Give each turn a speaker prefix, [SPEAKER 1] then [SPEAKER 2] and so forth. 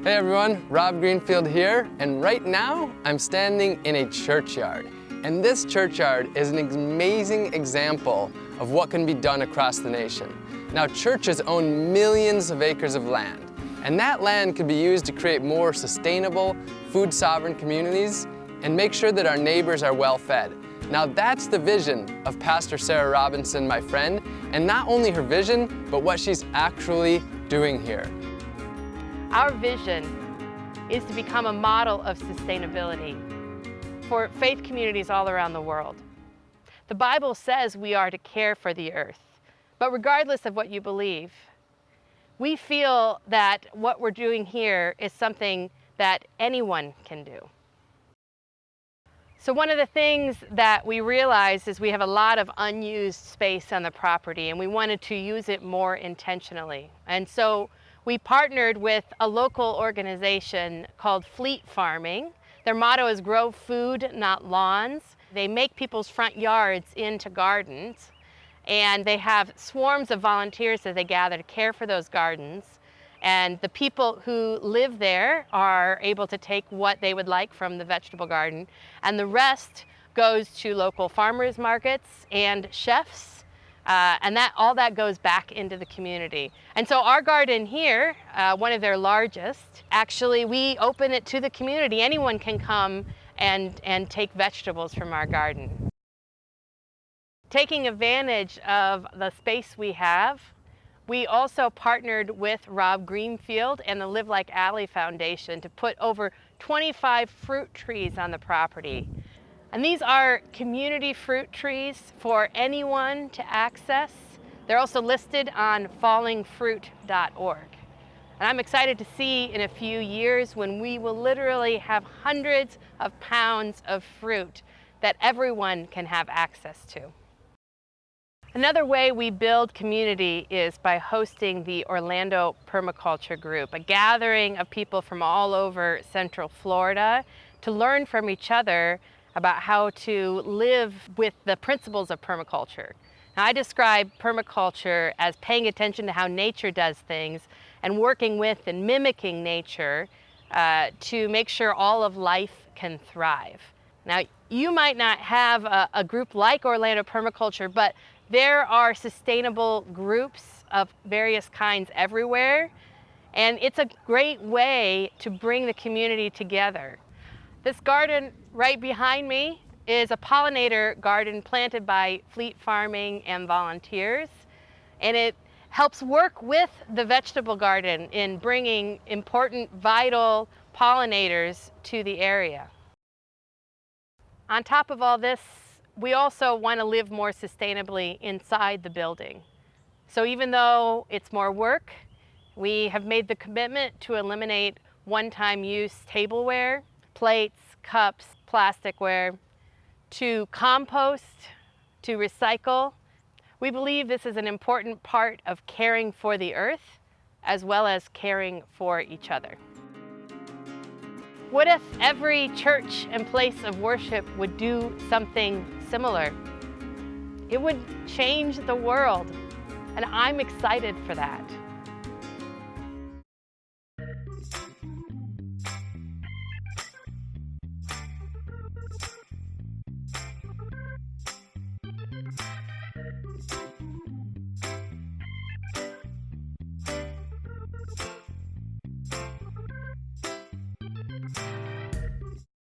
[SPEAKER 1] Hey everyone, Rob Greenfield here, and right now I'm standing in a churchyard. And this churchyard is an amazing example of what can be done across the nation. Now churches own millions of acres of land, and that land could be used to create more sustainable, food sovereign communities and make sure that our neighbors are well fed. Now that's the vision of Pastor Sarah Robinson, my friend, and not only her vision, but what she's actually doing here.
[SPEAKER 2] Our vision is to become a model of sustainability for faith communities all around the world. The Bible says we are to care for the earth, but regardless of what you believe, we feel that what we're doing here is something that anyone can do. So one of the things that we realized is we have a lot of unused space on the property and we wanted to use it more intentionally. And so we partnered with a local organization called Fleet Farming. Their motto is grow food, not lawns. They make people's front yards into gardens and they have swarms of volunteers that they gather to care for those gardens. And the people who live there are able to take what they would like from the vegetable garden, and the rest goes to local farmers markets and chefs, uh, and that all that goes back into the community. And so our garden here, uh, one of their largest, actually we open it to the community. Anyone can come and, and take vegetables from our garden. Taking advantage of the space we have, we also partnered with Rob Greenfield and the Live Like Alley Foundation to put over 25 fruit trees on the property. And these are community fruit trees for anyone to access. They're also listed on fallingfruit.org. And I'm excited to see in a few years when we will literally have hundreds of pounds of fruit that everyone can have access to. Another way we build community is by hosting the Orlando Permaculture Group, a gathering of people from all over Central Florida to learn from each other about how to live with the principles of permaculture. Now, I describe permaculture as paying attention to how nature does things and working with and mimicking nature uh, to make sure all of life can thrive. Now, you might not have a, a group like Orlando Permaculture, but there are sustainable groups of various kinds everywhere, and it's a great way to bring the community together. This garden right behind me is a pollinator garden planted by Fleet Farming and volunteers, and it helps work with the vegetable garden in bringing important, vital pollinators to the area. On top of all this, we also want to live more sustainably inside the building. So even though it's more work, we have made the commitment to eliminate one-time use tableware, plates, cups, plasticware, to compost, to recycle. We believe this is an important part of caring for the earth as well as caring for each other. What if every church and place of worship would do something similar? It would change the world, and I'm excited for that.